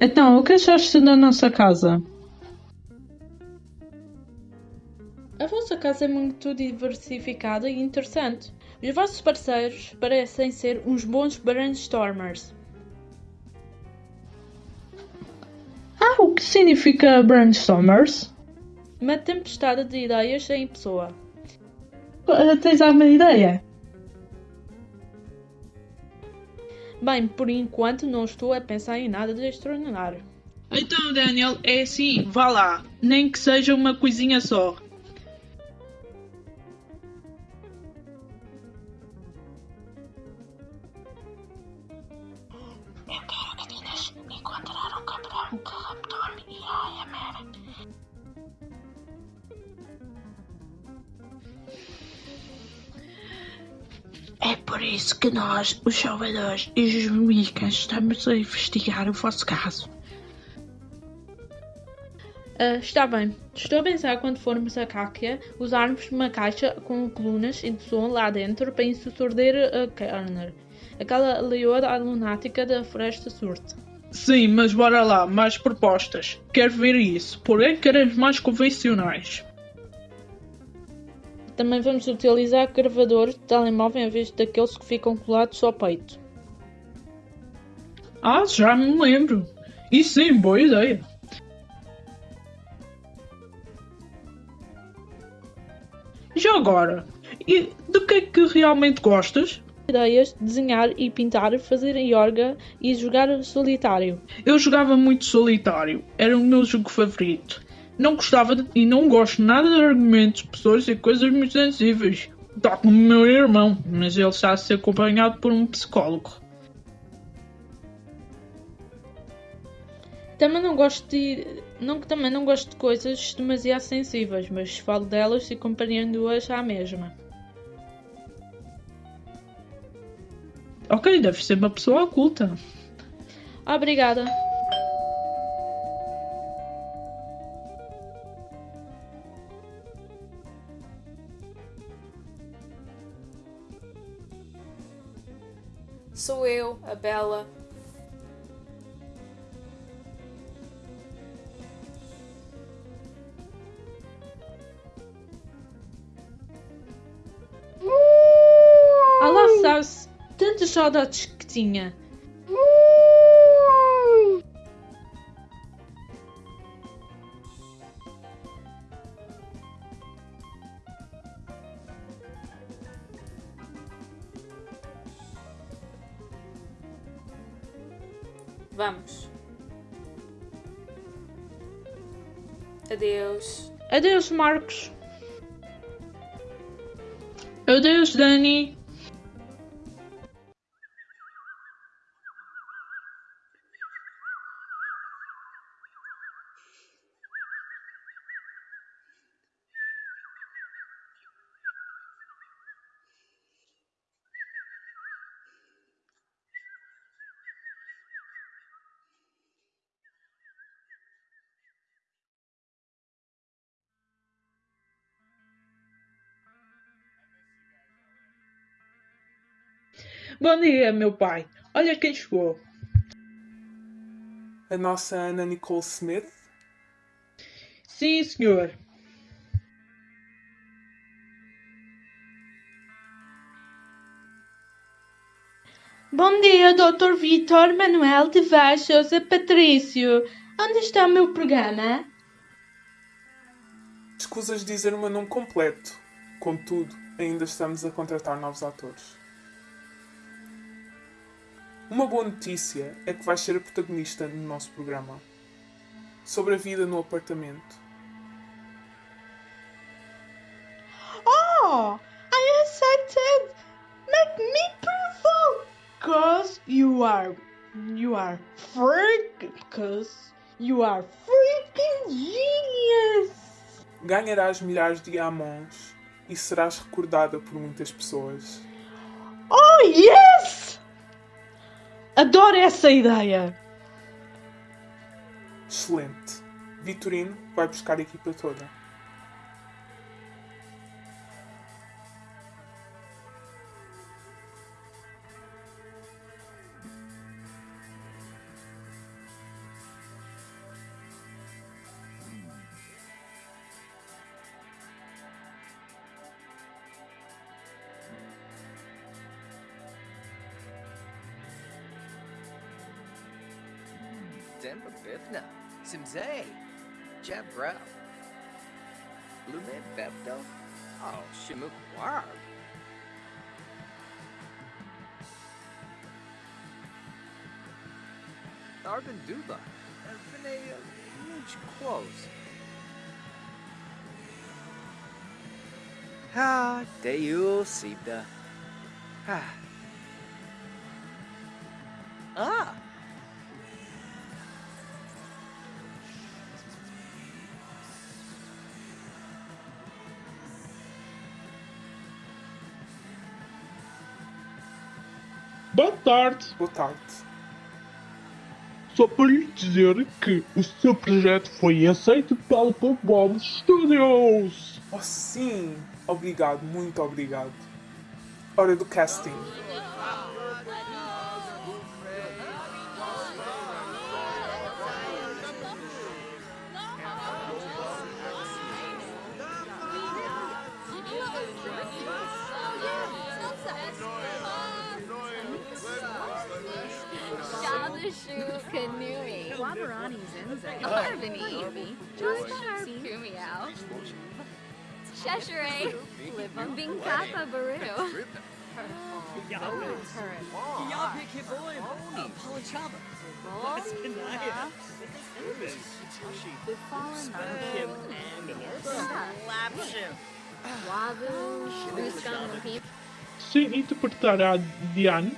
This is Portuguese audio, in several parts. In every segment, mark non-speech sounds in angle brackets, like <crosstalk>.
Então, o que achaste da nossa casa? A vossa casa é muito diversificada e interessante. Os vossos parceiros parecem ser uns bons brainstormers. Ah, o que significa brainstormers? Uma tempestade de ideias em pessoa. Uh, Tens alguma ideia? Bem, por enquanto não estou a pensar em nada de extraordinário. Então, Daniel, é assim, vá lá. Nem que seja uma coisinha só. Por isso que nós, os salvadores e os micas, estamos a investigar o vosso caso. Ah, está bem. Estou a pensar quando formos a Cáquia usarmos uma caixa com colunas e de som lá dentro para insurdir a Kerner. Aquela leoa lunática da Floresta Surte. Sim, mas bora lá, mais propostas. Quero ver isso, porém queremos mais convencionais. Também vamos utilizar gravadores de telemóvel em vez daqueles que ficam colados ao peito. Ah, já me lembro. E sim, boa ideia. Já agora, e de que é que realmente gostas? Ideias de desenhar e pintar, fazer yoga e jogar solitário. Eu jogava muito solitário, era o meu jogo favorito. Não gostava de, e não gosto nada de argumentos, pessoas e coisas muito sensíveis. Tal como o meu irmão, mas ele está a ser acompanhado por um psicólogo. Também não gosto de. Não, também não gosto de coisas demasiado sensíveis, mas falo delas e compreendo-as à mesma. Ok, deve ser uma pessoa oculta. Obrigada. Sou eu, a Bela. Ah lá sabe-se tantas saudades que tinha. Adeus. Marcos. Adeus, Dani. Bom dia, meu pai. Olha quem chegou. A nossa Ana Nicole Smith. Sim, senhor. Bom dia, Dr. Vitor Manuel de Vaz Sousa Patrício. Onde está o meu programa? Escusas dizer o meu nome completo. Contudo, ainda estamos a contratar novos atores. Uma boa notícia é que vais ser a protagonista no nosso programa. Sobre a vida no apartamento. Oh, I accepted. Make me provoke. Cause you are, you are freak. Cause you are freaking genius. Ganharás milhares de amons e serás recordada por muitas pessoas. Oh, yes! Adoro essa ideia. Excelente. Vitorino vai buscar a equipa toda. Arben Duba, Vene Huge Quos. Ah, Deul Sibda. Ah. Ah! Boa tarde. Boa tarde. Só para lhe dizer que o seu projeto foi aceito pelo Bob Studios. Oh, sim! Obrigado, muito obrigado. Hora do casting. Wabarani Zenze. Arvani. Josh Kumiao. Cheshire. Binkapa Baru. Wabu. Buskan People. Sem interpretar a Diane.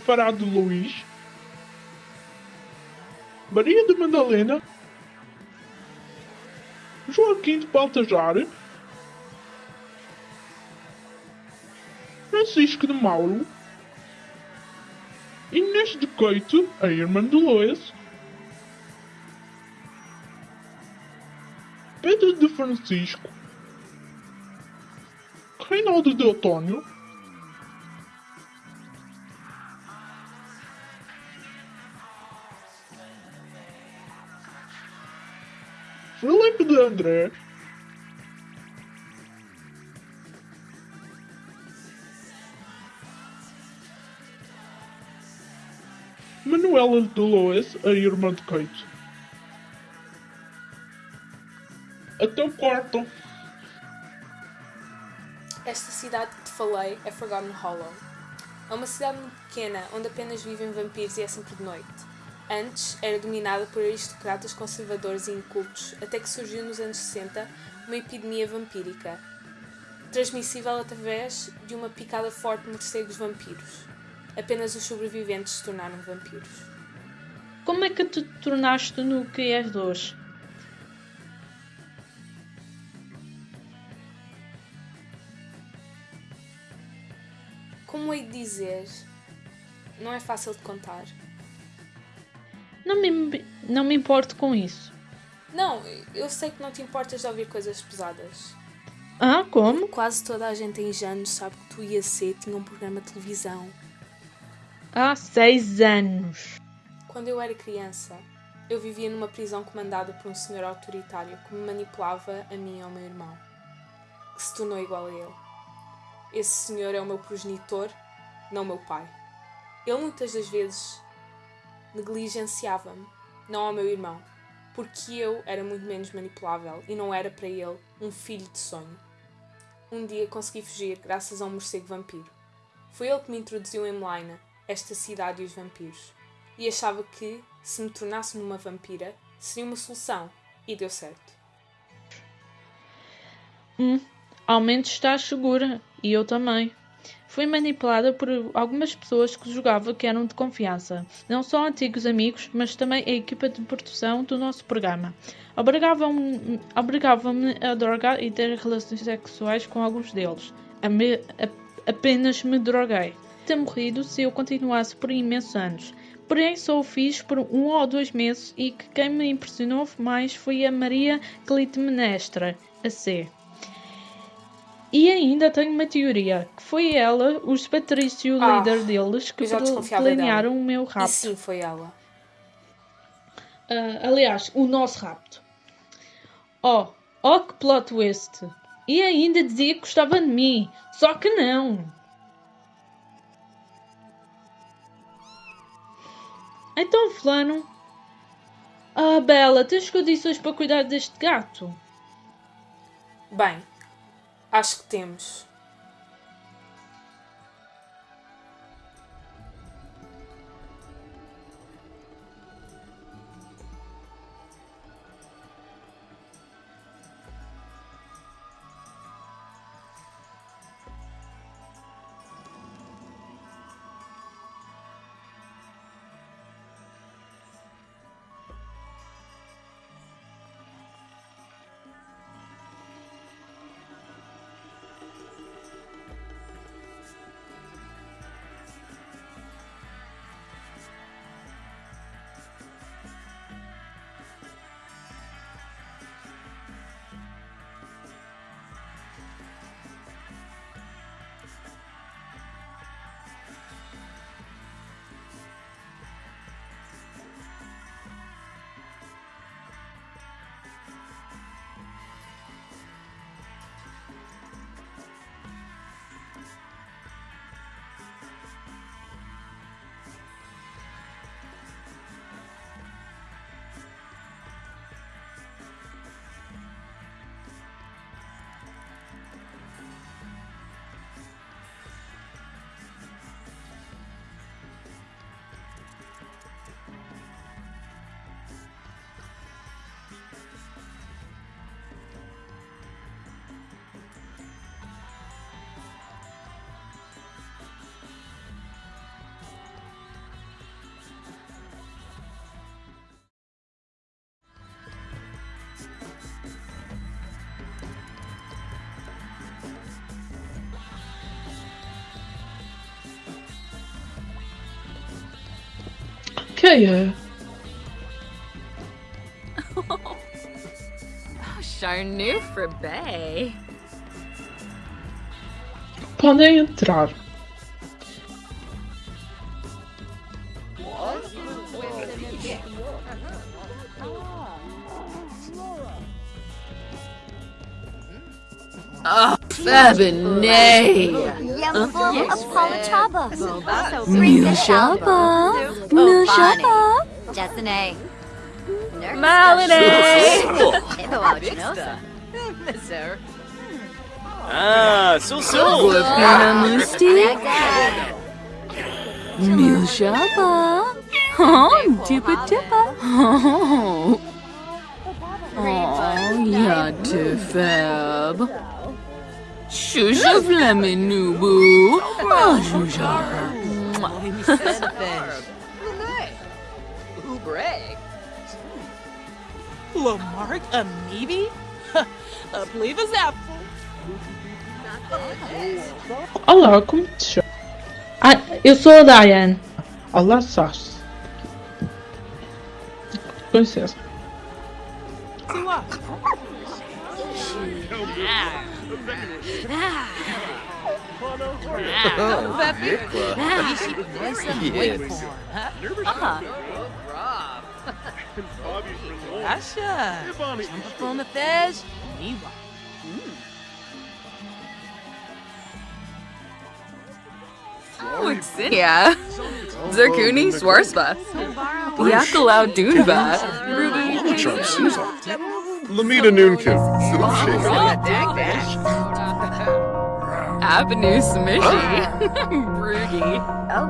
Fará de Luís. Maria de Madalena. Joaquim de Baltajar. Francisco de Mauro. Inês de Coito, a irmã de Lois. Pedro de Francisco. Reinaldo de Otônio. Felipe de André. Manuela de Lois, a irmã de Kate. Até o quarto. Esta cidade que te falei é Forgotten Hollow. É uma cidade pequena onde apenas vivem vampiros e é sempre de noite. Antes era dominada por aristocratas conservadores e incultos, até que surgiu nos anos 60 uma epidemia vampírica, transmissível através de uma picada forte de morcegos vampiros. Apenas os sobreviventes se tornaram vampiros. Como é que te tornaste no que és hoje? Como hei de dizer? Não é fácil de contar. Não me, não me importo com isso. Não, eu sei que não te importas de ouvir coisas pesadas. Ah, como? Quase toda a gente em Janos sabe que tu e a C tinham um programa de televisão. Há seis anos. Quando eu era criança, eu vivia numa prisão comandada por um senhor autoritário que me manipulava a mim e ao meu irmão, que se tornou igual a ele. Esse senhor é o meu progenitor, não o meu pai. Ele muitas das vezes negligenciava-me, não ao meu irmão, porque eu era muito menos manipulável e não era para ele um filho de sonho. Um dia consegui fugir graças a um morcego vampiro. Foi ele que me introduziu em Melaina, esta cidade e os vampiros, e achava que, se me tornasse numa vampira, seria uma solução, e deu certo. Hum, ao menos estás segura. E eu também. Fui manipulada por algumas pessoas que julgava que eram de confiança. Não só antigos amigos, mas também a equipa de produção do nosso programa. Obrigavam-me obrigavam a drogar e ter relações sexuais com alguns deles. Me, a, apenas me droguei. Ter morrido se eu continuasse por imensos anos. Porém, só o fiz por um ou dois meses e que quem me impressionou mais foi a Maria Clitemnestra, a C. E ainda tenho uma teoria, que foi ela, os Patrício, o Ah, líder deles, que planearam o meu E rapto. sim, foi ela. Ah, aliás, o nosso rapto. Oh, oh que plot twist! E ainda dizia que gostava de mim, só que não! Então, fulano. Ah, Bela, tens condições para cuidar deste gato? Bem, acho que temos. kill <laughs> you. oh, Charnu Fribay. Planejen drar. Oh, handful of politaba. Nushaba. Jessene. Malinay. Ah, Sul-Sul. Guapana Musti. Oh, Tippa-Tippa. Oh, yeah, too fab. Yeah, Tifab. Shusha Flaminubu! Oh, Shusha! Ubre. Lamarck Amoebi? A Pleva's apple. Olá, como te chama? Ah, eu sou a Diane. Olá, Sassi. Com licença. Vamos, Asha. Jump up on the fez. Niwa. Oh, Xinia. Zerkuni Swarsva. Biakalau Dunva. Ruby. Lamita Noonkin. Avenue Smishy. <laughs> Broogie. Ah,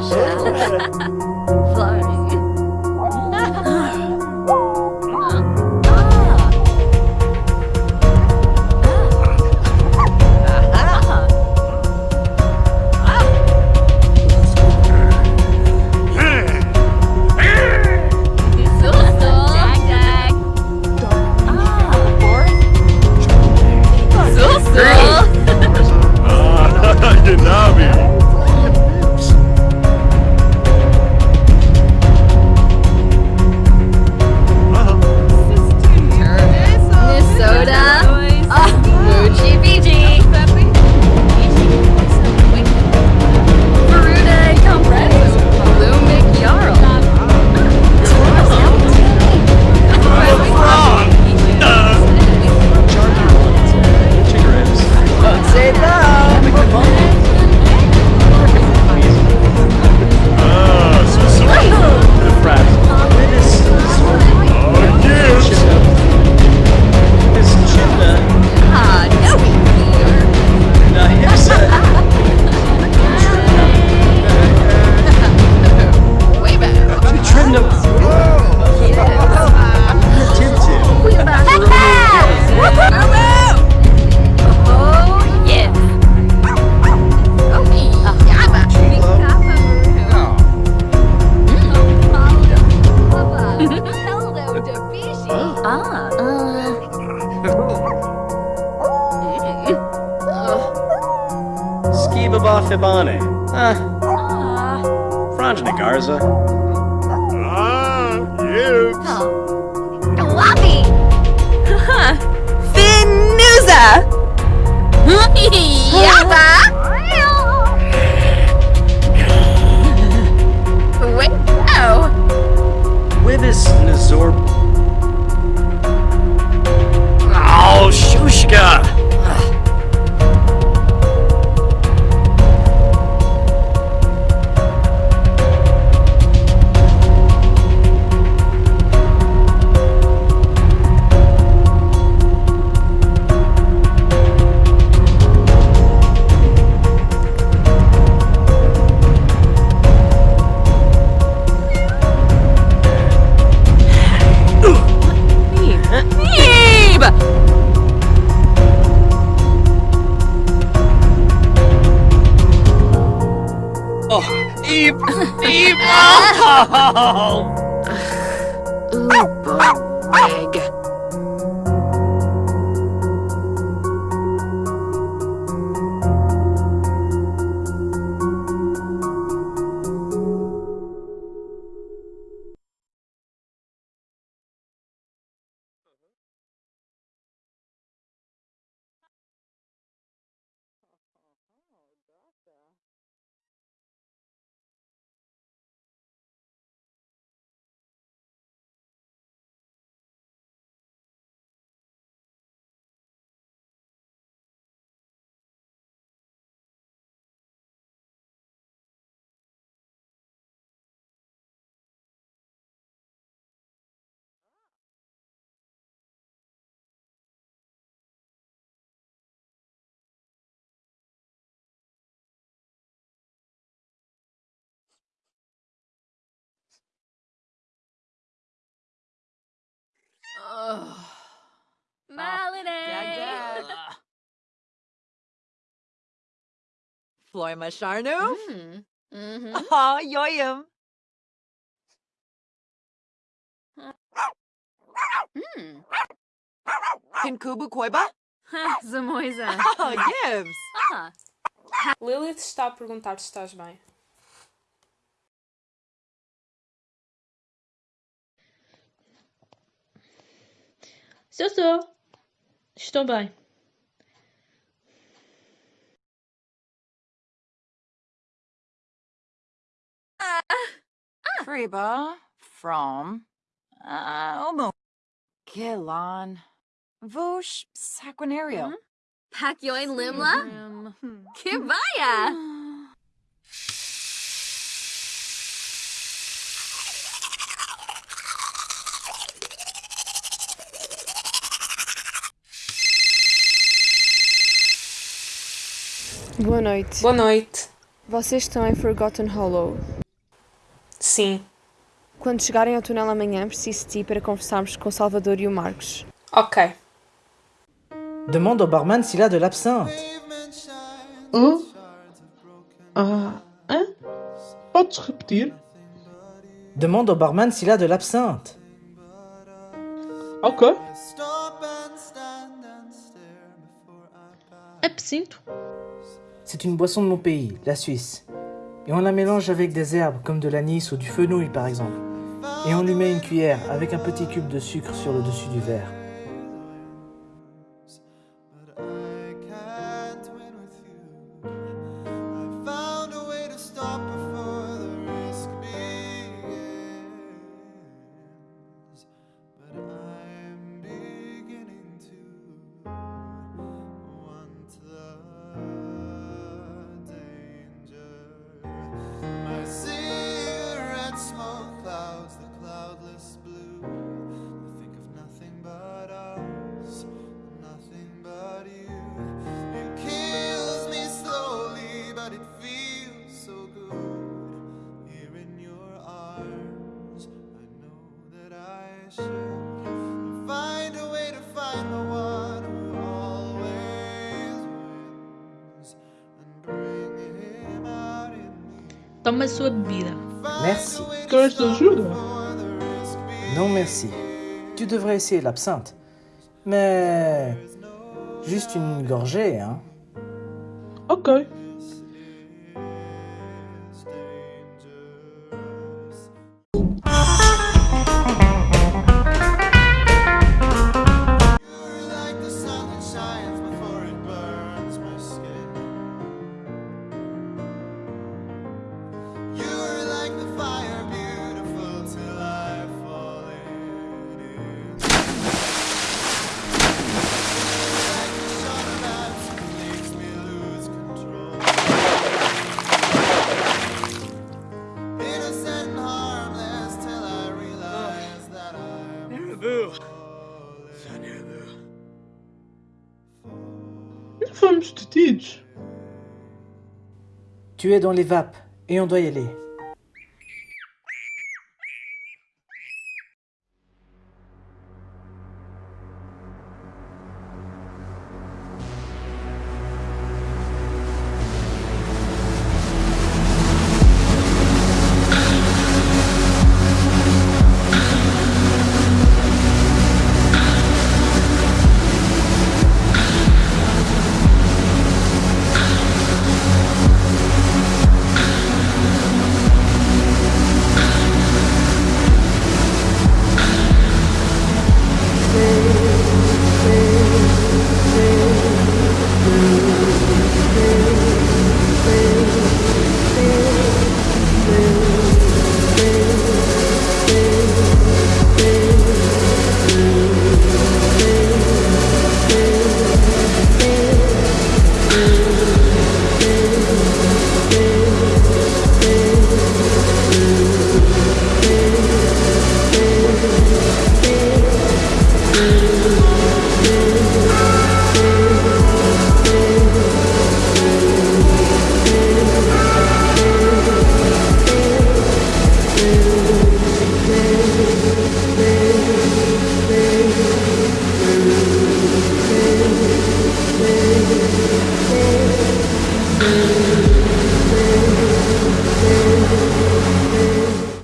谁出的 Floima Sharnu? Mm. Mm-hmm. Aw, yoyum. Mm. <laughs> Kinkubu Koiba? Zamoisa. Oh, Gibbs. Ah. <laughs> Lilith está a perguntar se estás bem. Se eu sou. Estou bem. Friba from uh, Omo. Gilon. Vosh Saquinario. Pakyoin Limla? Kibaya! Boa noite. Boa noite. Vocês estão em Forgotten Hollow. Sim. Quando chegarem ao túnel amanhã, preciso de ti para conversarmos com o Salvador e o Marcos. Ok. Demande au barman s'il a de l'absinthe. Hã? Ah, hã? Podes repetir? Demande au barman s'il a de l'absinthe. Ok. Absinto? C'est une boisson de mon pays, la Suisse. Et on la mélange avec des herbes comme de l'anis ou du fenouil par exemple. Et on lui met une cuillère avec un petit cube de sucre sur le dessus du verre. Toma sua bebida. Merci. Queres de ajuda? Non merci. Tu devrais essayer l'absinthe. Mais... Juste une gorgée, hein. Tu es dans les vapes et on doit y aller.